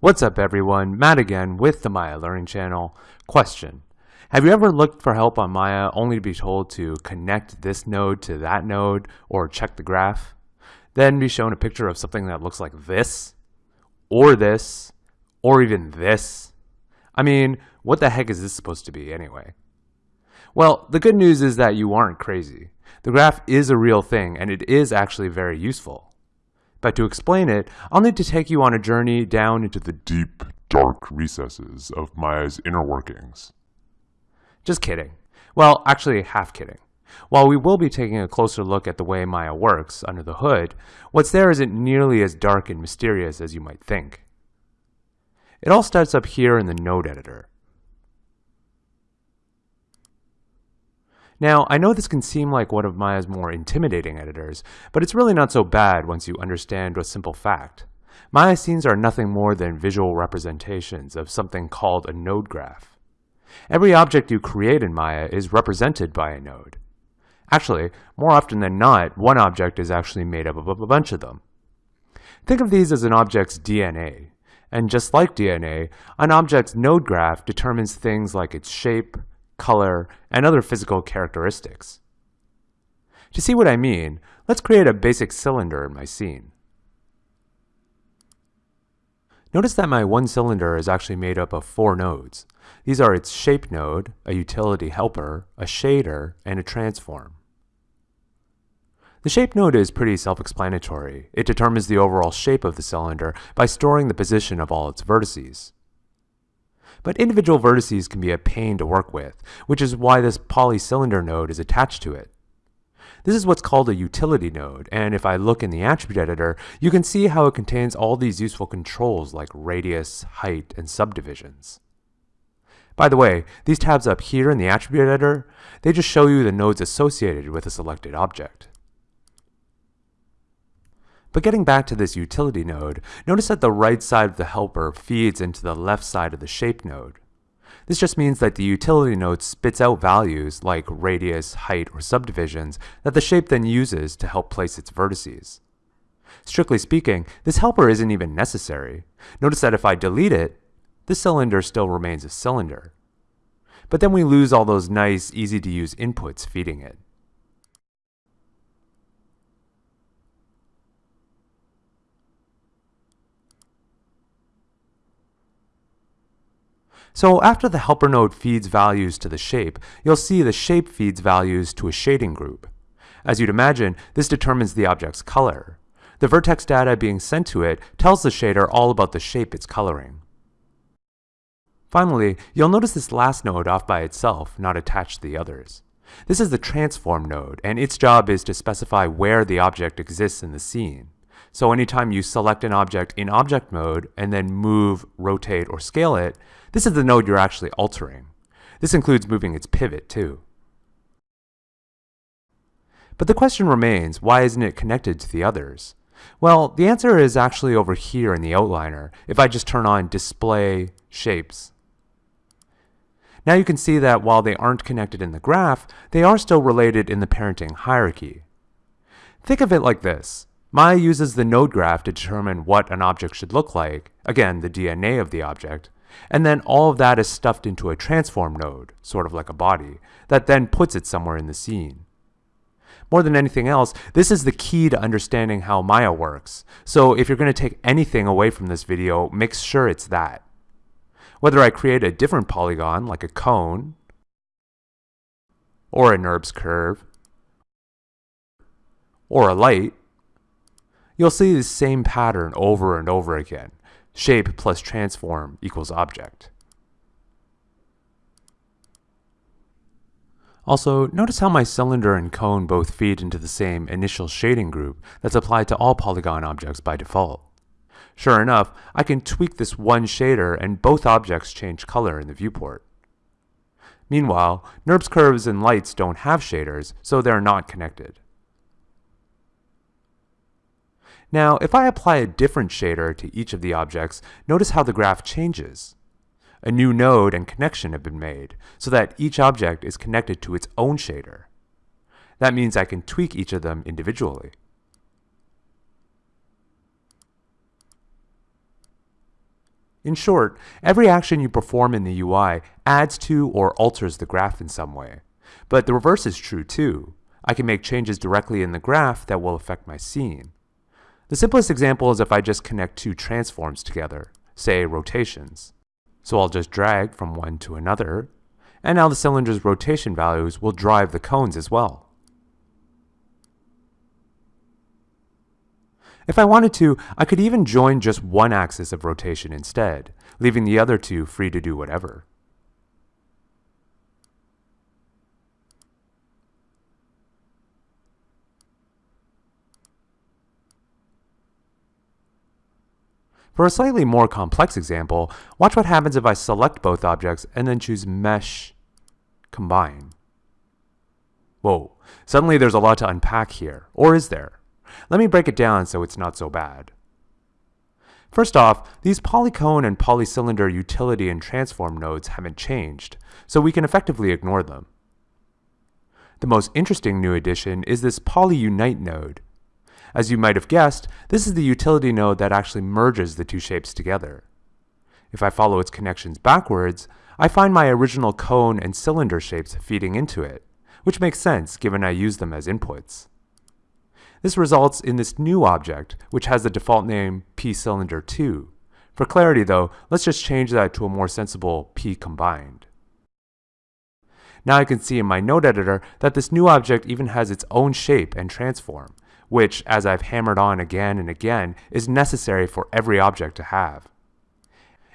What's up everyone, Matt again with the Maya Learning Channel. Question. Have you ever looked for help on Maya only to be told to connect this node to that node or check the graph? Then be shown a picture of something that looks like this, or this, or even this? I mean, what the heck is this supposed to be anyway? Well, the good news is that you aren't crazy. The graph is a real thing and it is actually very useful. But to explain it, I'll need to take you on a journey down into the deep, dark recesses of Maya's inner workings. Just kidding. Well, actually, half kidding. While we will be taking a closer look at the way Maya works under the hood, what's there isn't nearly as dark and mysterious as you might think. It all starts up here in the node editor. Now, I know this can seem like one of Maya's more intimidating editors, but it's really not so bad once you understand a simple fact. Maya scenes are nothing more than visual representations of something called a node graph. Every object you create in Maya is represented by a node. Actually, more often than not, one object is actually made up of a bunch of them. Think of these as an object's DNA. And just like DNA, an object's node graph determines things like its shape, color, and other physical characteristics. To see what I mean, let's create a basic cylinder in my scene. Notice that my one cylinder is actually made up of four nodes. These are its shape node, a utility helper, a shader, and a transform. The shape node is pretty self-explanatory. It determines the overall shape of the cylinder by storing the position of all its vertices. But individual vertices can be a pain to work with, which is why this polycylinder node is attached to it. This is what's called a utility node, and if I look in the attribute editor, you can see how it contains all these useful controls like radius, height, and subdivisions. By the way, these tabs up here in the attribute editor, they just show you the nodes associated with a selected object. But getting back to this utility node, notice that the right side of the helper feeds into the left side of the shape node. This just means that the utility node spits out values like radius, height, or subdivisions that the shape then uses to help place its vertices. Strictly speaking, this helper isn't even necessary. Notice that if I delete it, the cylinder still remains a cylinder. But then we lose all those nice, easy to use inputs feeding it. So after the helper node feeds values to the shape, you'll see the shape feeds values to a shading group. As you'd imagine, this determines the object's color. The vertex data being sent to it tells the shader all about the shape it's coloring. Finally, you'll notice this last node off by itself, not attached to the others. This is the transform node, and its job is to specify where the object exists in the scene. So anytime you select an object in object mode and then move, rotate, or scale it, this is the node you're actually altering. This includes moving its pivot too. But the question remains, why isn't it connected to the others? Well, the answer is actually over here in the outliner if I just turn on Display Shapes. Now you can see that while they aren't connected in the graph, they are still related in the parenting hierarchy. Think of it like this. Maya uses the node graph to determine what an object should look like, again, the DNA of the object, and then all of that is stuffed into a transform node, sort of like a body, that then puts it somewhere in the scene. More than anything else, this is the key to understanding how Maya works. So if you're going to take anything away from this video, make sure it's that. Whether I create a different polygon, like a cone, or a NURBS curve, or a light, you'll see the same pattern over and over again. Shape plus transform equals object. Also, notice how my cylinder and cone both feed into the same initial shading group that's applied to all polygon objects by default. Sure enough, I can tweak this one shader and both objects change color in the viewport. Meanwhile, NURBS curves and lights don't have shaders, so they're not connected. Now, if I apply a different shader to each of the objects, notice how the graph changes. A new node and connection have been made, so that each object is connected to its own shader. That means I can tweak each of them individually. In short, every action you perform in the UI adds to or alters the graph in some way. But the reverse is true too. I can make changes directly in the graph that will affect my scene. The simplest example is if I just connect two transforms together, say rotations. So I'll just drag from one to another, and now the cylinder's rotation values will drive the cones as well. If I wanted to, I could even join just one axis of rotation instead, leaving the other two free to do whatever. For a slightly more complex example, watch what happens if I select both objects and then choose Mesh Combine. Whoa, suddenly there's a lot to unpack here, or is there? Let me break it down so it's not so bad. First off, these polycone and polycylinder utility and transform nodes haven't changed, so we can effectively ignore them. The most interesting new addition is this polyunite node, as you might have guessed, this is the utility node that actually merges the two shapes together. If I follow its connections backwards, I find my original cone and cylinder shapes feeding into it, which makes sense given I use them as inputs. This results in this new object, which has the default name pcylinder2. For clarity though, let's just change that to a more sensible pcombined. Now I can see in my node editor that this new object even has its own shape and transform, which, as I've hammered on again and again, is necessary for every object to have.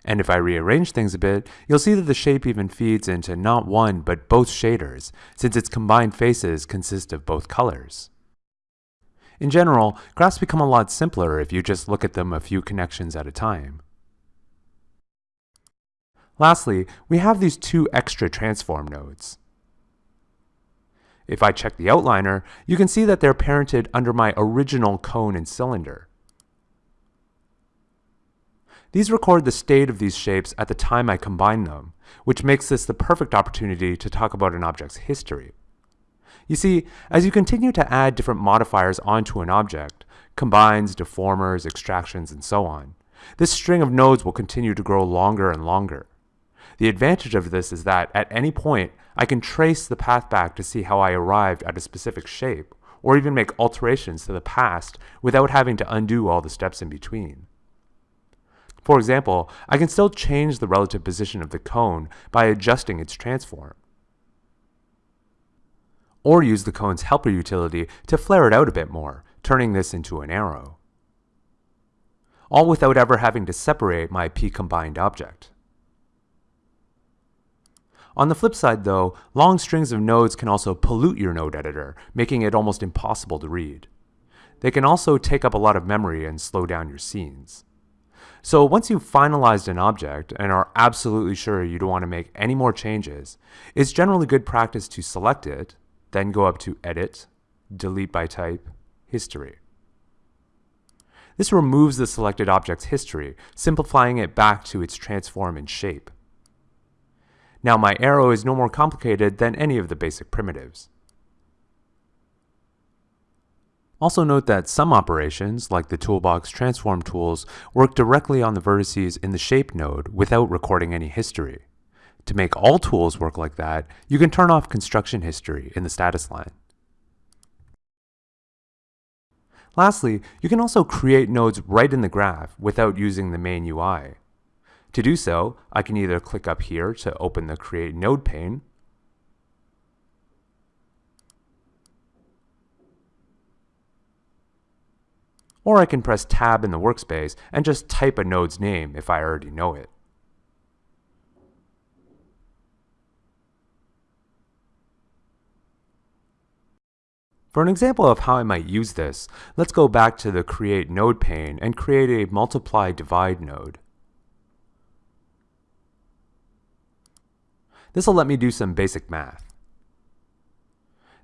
And if I rearrange things a bit, you'll see that the shape even feeds into not one but both shaders, since its combined faces consist of both colors. In general, graphs become a lot simpler if you just look at them a few connections at a time. Lastly, we have these two extra transform nodes. If I check the outliner, you can see that they're parented under my original cone and cylinder. These record the state of these shapes at the time I combine them, which makes this the perfect opportunity to talk about an object's history. You see, as you continue to add different modifiers onto an object, combines, deformers, extractions, and so on, this string of nodes will continue to grow longer and longer. The advantage of this is that at any point, I can trace the path back to see how I arrived at a specific shape, or even make alterations to the past without having to undo all the steps in between. For example, I can still change the relative position of the cone by adjusting its transform. Or use the cone's helper utility to flare it out a bit more, turning this into an arrow. All without ever having to separate my p-combined object. On the flip side though, long strings of nodes can also pollute your node editor, making it almost impossible to read. They can also take up a lot of memory and slow down your scenes. So once you've finalized an object and are absolutely sure you don't want to make any more changes, it's generally good practice to select it, then go up to Edit, Delete by Type, History. This removes the selected object's history, simplifying it back to its transform and shape. Now my arrow is no more complicated than any of the basic primitives. Also note that some operations, like the toolbox transform tools, work directly on the vertices in the shape node without recording any history. To make all tools work like that, you can turn off construction history in the status line. Lastly, you can also create nodes right in the graph without using the main UI. To do so, I can either click up here to open the Create Node pane, or I can press Tab in the workspace and just type a node's name if I already know it. For an example of how I might use this, let's go back to the Create Node pane and create a Multiply Divide node. This will let me do some basic math.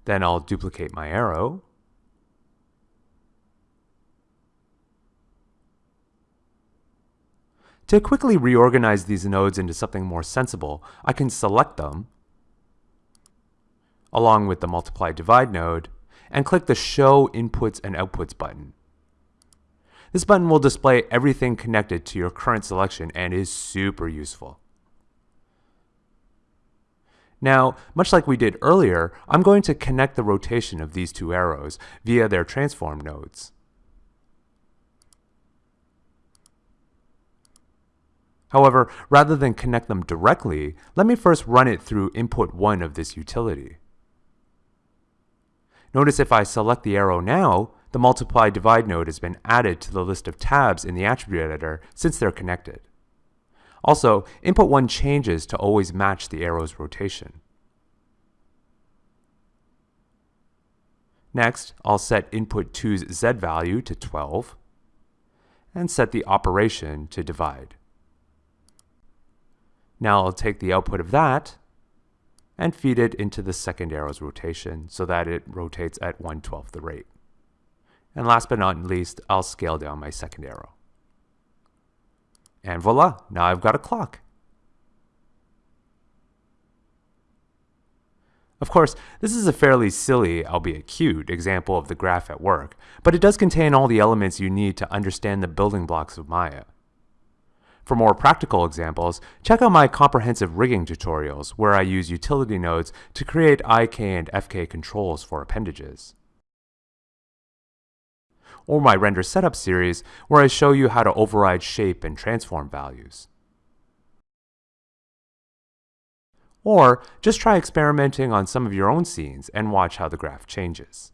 Then I'll duplicate my arrow. To quickly reorganize these nodes into something more sensible, I can select them, along with the multiply divide node, and click the Show Inputs and Outputs button. This button will display everything connected to your current selection and is super useful. Now, much like we did earlier, I'm going to connect the rotation of these two arrows via their transform nodes. However, rather than connect them directly, let me first run it through input 1 of this utility. Notice if I select the arrow now, the multiply divide node has been added to the list of tabs in the attribute editor since they're connected. Also, input 1 changes to always match the arrow's rotation. Next, I'll set input 2's z value to 12 and set the operation to divide. Now I'll take the output of that and feed it into the second arrow's rotation so that it rotates at 1 12th the rate. And last but not least, I'll scale down my second arrow. And voila, now I've got a clock. Of course, this is a fairly silly, albeit cute, example of the graph at work, but it does contain all the elements you need to understand the building blocks of Maya. For more practical examples, check out my comprehensive rigging tutorials where I use utility nodes to create IK and FK controls for appendages. Or my render setup series where I show you how to override shape and transform values. Or just try experimenting on some of your own scenes and watch how the graph changes.